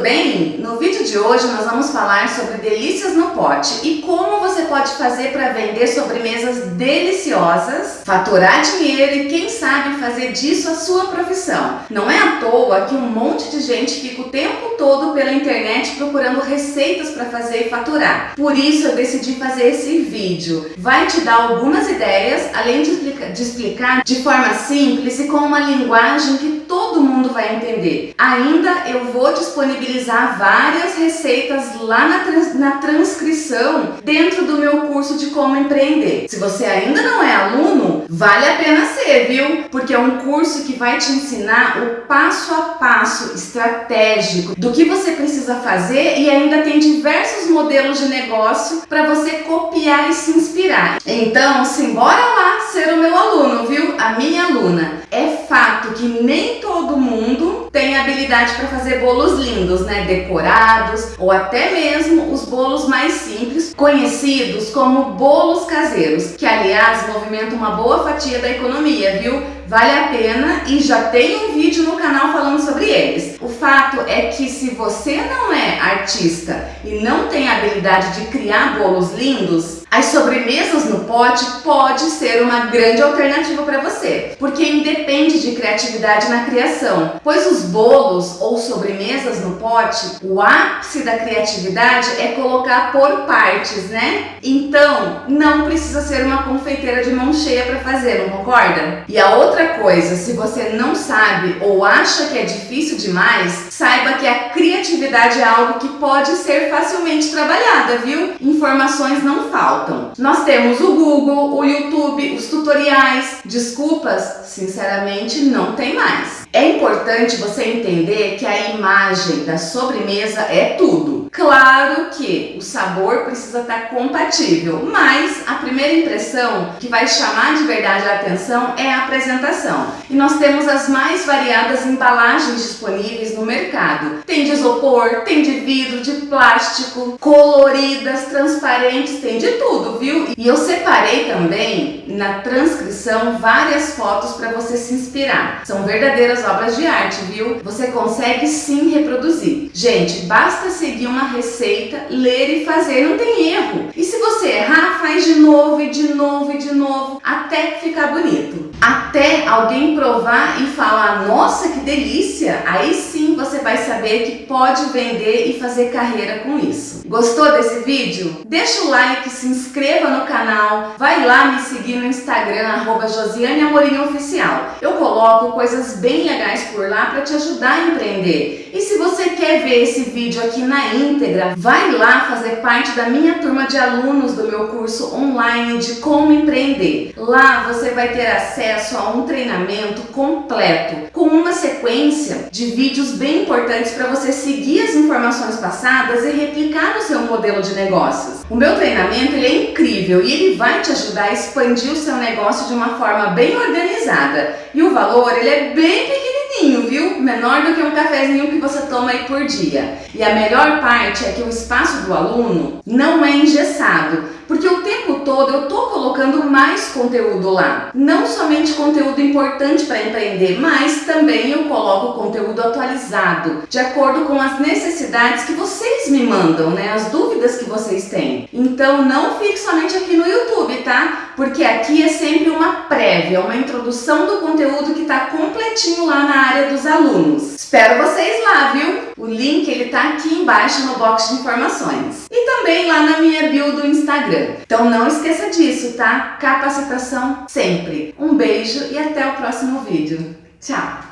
tudo bem? No vídeo de hoje nós vamos falar sobre delícias no pote e como você pode fazer para vender sobremesas deliciosas, faturar dinheiro e quem sabe fazer disso a sua profissão. Não é à toa que um monte de gente fica o tempo todo pela internet procurando receitas para fazer e faturar. Por isso eu decidi fazer esse vídeo. Vai te dar algumas ideias, além de de, explicar de forma simples e com uma linguagem que todo mundo vai entender. Ainda eu vou disponibilizar várias receitas lá na, trans, na transcrição dentro do meu curso de como empreender. Se você ainda não é aluno, vale a pena ser, viu? Porque é um curso que vai te ensinar o passo a passo estratégico do que você precisa fazer e ainda tem diversos modelos de negócio para você copiar e se inspirar. Então, simbora lá ser o meu aluno, viu? A minha aluna. É que nem todo mundo tem habilidade para fazer bolos lindos, né? Decorados ou até mesmo os bolos mais simples, conhecidos como bolos caseiros, que aliás movimentam uma boa fatia da economia, viu? Vale a pena e já tem um vídeo no canal falando sobre eles. O fato é que se você não é artista e não tem a habilidade de criar bolos lindos, as sobremesas no pote pode ser uma grande alternativa para você, porque independe de criatividade na criação, pois os bolos ou sobremesas no pote, o ápice da criatividade é colocar por partes, né? Então, não precisa ser uma confeiteira de mão cheia para fazer, não concorda? E a outra coisa, se você não sabe ou acha que é difícil demais, saiba que a criatividade é algo que pode ser facilmente trabalhada, viu? Informações não faltam. Nós temos o Google, o YouTube, os tutoriais. Desculpas, sinceramente, não tem mais. É importante você entender que a imagem da sobremesa é tudo. Claro que o sabor precisa estar compatível, mas a primeira impressão que vai chamar de verdade a atenção é a apresentação. E nós temos as mais variadas embalagens disponíveis no mercado. Tem de isopor, tem de vidro, de plástico, coloridas, transparentes, tem de tudo, viu? E eu separei também na transcrição várias fotos para você se inspirar. São verdadeiras obras de arte, viu? Você consegue sim reproduzir. Gente, basta seguir uma receita, ler e fazer, não tem erro. E se você errar, faz de novo e de novo e de novo, até ficar bonito. Até alguém provar e falar, nossa, que delícia! Aí sim você vai saber que pode vender e fazer carreira com isso. Gostou desse vídeo? Deixa o like, se inscreva no canal, vai lá me seguir no Instagram, arroba Josiane Amorim Oficial. Eu coloco coisas bem legais por lá para te ajudar a empreender. E se você quer ver esse vídeo aqui na íntegra, vai lá fazer parte da minha turma de alunos do meu curso online de como empreender. Lá você vai ter acesso a um treinamento completo, com uma sequência de vídeos bem importantes para você seguir as informações passadas e replicar no seu modelo de negócios. O meu treinamento ele é incrível e ele vai te ajudar a expandir o seu negócio de uma forma bem organizada. E o valor ele é bem pequenininho, viu? Menor do que um cafezinho que você toma aí por dia. E a melhor parte é que o espaço do aluno não é engessado. Porque o tempo todo eu tô colocando mais conteúdo lá. Não somente conteúdo importante para empreender, mas também eu coloco conteúdo atualizado, de acordo com as necessidades que vocês me mandam, né? As dúvidas que vocês têm. Então não fique somente aqui no YouTube, tá? Porque aqui é sempre uma prévia, uma introdução do conteúdo que está completinho lá na área dos alunos. Espero vocês lá, viu? O link ele tá aqui embaixo no box de informações. E também lá na minha bio do Instagram. Então não esqueça disso, tá? Capacitação sempre. Um beijo e até o próximo vídeo. Tchau!